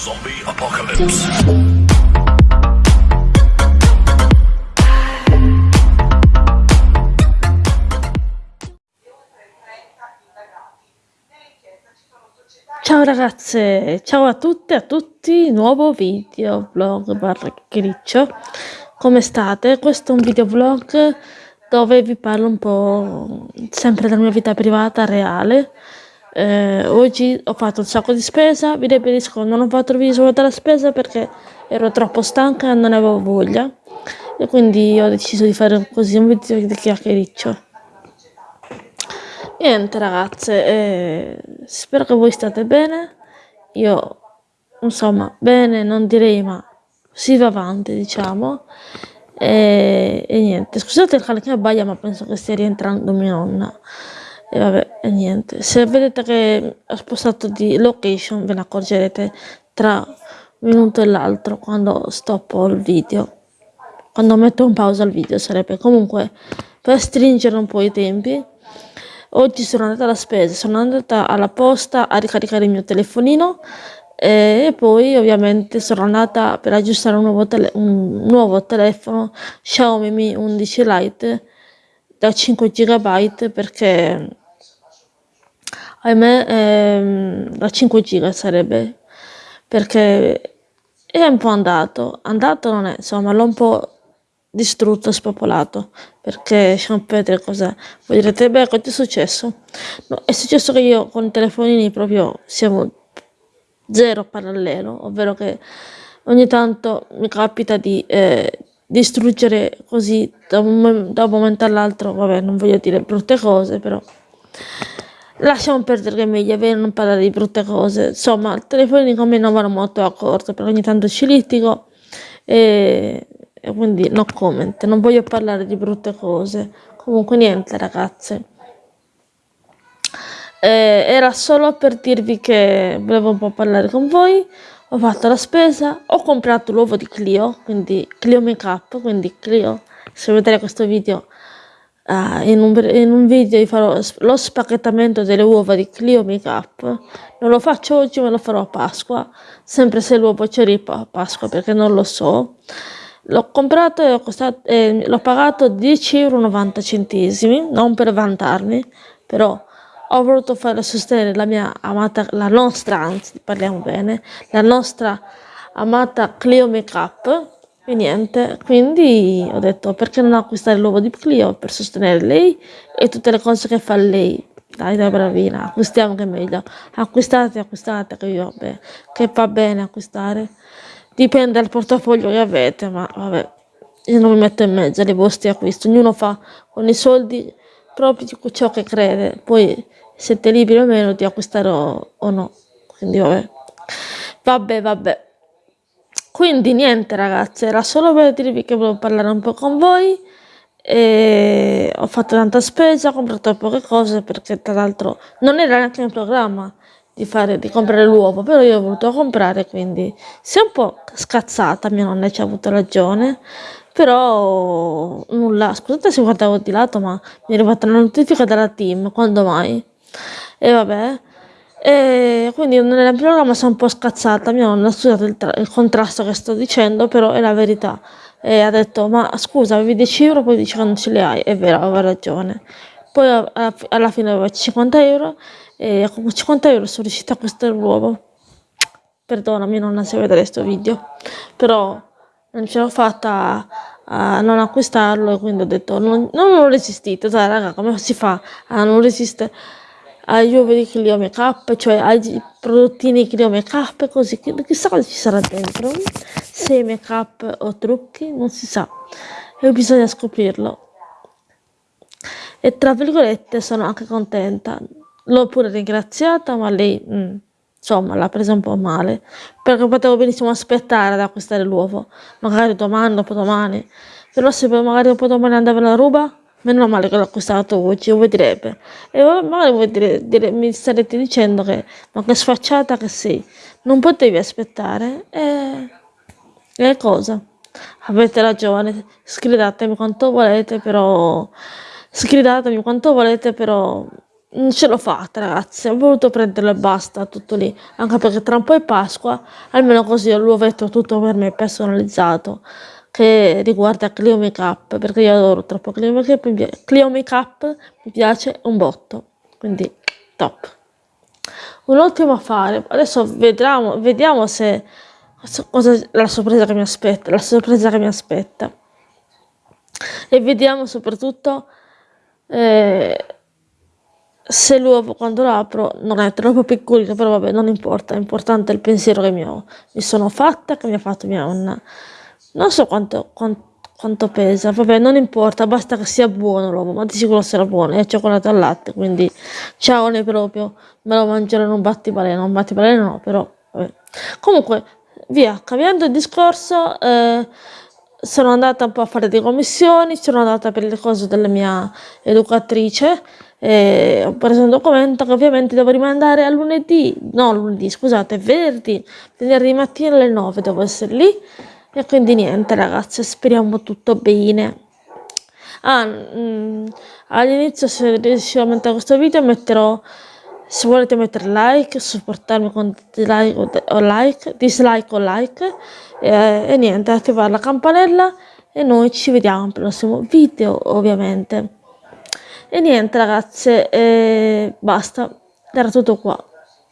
Zombie Apocalypse. Ciao ragazze, ciao a tutte e a tutti, nuovo video vlog barra chiacchiericcio. Come state? Questo è un video vlog dove vi parlo un po' sempre della mia vita privata reale. Eh, oggi ho fatto un sacco di spesa, vi ribadisco, non ho fatto il video della spesa perché ero troppo stanca e non avevo voglia. E quindi ho deciso di fare così un video di chiacchiericcio. Niente ragazze, eh, spero che voi state bene. Io, insomma, bene non direi, ma si va avanti, diciamo. E, e niente, scusate il cane che abbaia, ma penso che stia rientrando mia nonna. E vabbè, e niente. Se vedete che ho spostato di location, ve ne accorgerete tra un minuto e l'altro quando stoppo il video. Quando metto in pausa il video sarebbe comunque per stringere un po' i tempi. Oggi sono andata alla spesa, sono andata alla posta a ricaricare il mio telefonino e poi ovviamente sono andata per aggiustare un nuovo, tele- un nuovo telefono Xiaomi Mi 11 Lite da 5 GB perché ahimè ehm, da 5 GB sarebbe perché è un po' andato, andato non è, insomma l'ho un po' distrutto, spopolato, perché sapete cosa voi direte, beh, cosa è successo? No, è successo che io con i telefonini proprio siamo zero parallelo, ovvero che ogni tanto mi capita di eh, distruggere così da un, da un momento all'altro, vabbè, non voglio dire brutte cose, però lasciamo perdere che è meglio avere non parlare di brutte cose, insomma, i telefonini con me non vanno molto d'accordo, perché ogni tanto ci litigo e e quindi no comment, non voglio parlare di brutte cose. Comunque niente ragazze. Eh, era solo per dirvi che volevo un po' parlare con voi. Ho fatto la spesa, ho comprato l'uovo di Clio, quindi Clio Make Up, quindi Clio, se vedete questo video, uh, in, un, in, un, video vi farò lo spacchettamento delle uova di Clio Make Up. Non lo faccio oggi, ma lo farò a Pasqua, sempre se l'uovo c'è a Pasqua, perché non lo so. L'ho comprato e costato, eh, l'ho pagato 10,90 euro, non per vantarmi, però ho voluto fare sostenere la mia amata, la nostra, anzi parliamo bene, la nostra amata Clio Makeup e niente, quindi ho detto perché non acquistare l'uovo di Clio per sostenere lei e tutte le cose che fa lei. Dai, dai, bravina, acquistiamo che è meglio. Acquistate, acquistate, che io, beh, che va bene acquistare dipende dal portafoglio che avete, ma vabbè, io non mi metto in mezzo ai vostri acquisti, ognuno fa con i soldi proprio ciò che crede, poi siete liberi o meno di acquistare o, o no, quindi vabbè, vabbè, vabbè. Quindi niente ragazzi, era solo per dirvi che volevo parlare un po' con voi e ho fatto tanta spesa, ho comprato poche cose perché tra l'altro non era neanche in programma di, fare, di comprare l'uovo, però io ho voluto comprare, quindi si è un po' scazzata, mia nonna ci ha avuto ragione, però nulla, scusate se guardavo di lato, ma mi è arrivata una notifica dalla team, quando mai? E vabbè, e quindi nel programma sono un po' scazzata, mia nonna ha studiato il, il, contrasto che sto dicendo, però è la verità. E ha detto, ma scusa, avevi 10 euro, poi dici che non ce li hai, è vero, aveva ragione. Poi alla, alla fine aveva 50 euro e con 50 euro sono riuscita a acquistare l'uovo. Perdonami nonna se vedere questo video, però non ce l'ho fatta a, non acquistarlo e quindi ho detto non, non ho resistito, sai raga come si fa a non resistere uovi di Clio Make cioè ai prodottini Clio Make così, chissà cosa ci sarà dentro, se make o trucchi, non si sa, e bisogna scoprirlo. E tra virgolette sono anche contenta, L'ho pure ringraziata, ma lei, mm, insomma, l'ha presa un po' male, perché potevo benissimo aspettare ad acquistare l'uovo, magari domani, dopo domani, però se magari dopo domani andava la ruba, meno male che l'ho acquistato oggi, voi direbbe. E magari voi dire, dire, mi starete dicendo che, ma che sfacciata che sei, non potevi aspettare, e, e cosa? Avete ragione, sgridatemi quanto volete, però, sgridatemi quanto volete, però non ce l'ho fatta ragazzi, ho voluto prenderlo e basta, tutto lì, anche perché tra un po' è Pasqua, almeno così ho l'uovetto tutto per me personalizzato, che riguarda Clio Makeup, perché io adoro troppo Clio Makeup, Clio Makeup mi piace un botto, quindi top. Un ultimo affare, adesso vedremo, vediamo se cosa la sorpresa che mi aspetta, la sorpresa che mi aspetta. E vediamo soprattutto eh, se l'uovo quando lo apro non è troppo piccolino, però vabbè, non importa, è importante il pensiero che mi, ho, mi sono fatta, che mi ha fatto mia nonna. Non so quanto, quanto, quanto, pesa, vabbè, non importa, basta che sia buono l'uovo, ma di sicuro sarà buono, è cioccolato al latte, quindi ciao ne proprio, me lo mangerò in un battibaleno, un battibaleno no, però vabbè. Comunque, via, cambiando il discorso, eh, sono andata un po' a fare delle commissioni, sono andata per le cose della mia educatrice, e ho preso un documento che ovviamente devo rimandare a lunedì, no lunedì, scusate, venerdì, venerdì mattina alle 9 devo essere lì e quindi niente ragazzi, speriamo tutto bene. Ah, mm, all'inizio se riuscirò a mettere questo video metterò se volete mettere like, supportarmi con dislike o like, dislike o like e, e niente, attivare la campanella e noi ci vediamo al prossimo video ovviamente. E niente ragazze, eh, basta, era tutto qua,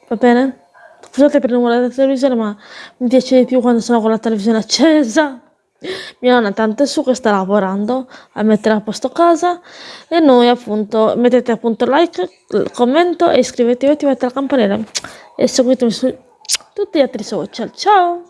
va bene? Scusate per il rumore della televisione, ma mi piace di più quando sono con la televisione accesa. Mia nonna tanto è su che sta lavorando a mettere a posto casa e noi appunto mettete appunto like, commento e iscrivetevi, attivate la campanella e seguitemi su tutti gli altri social. Ciao!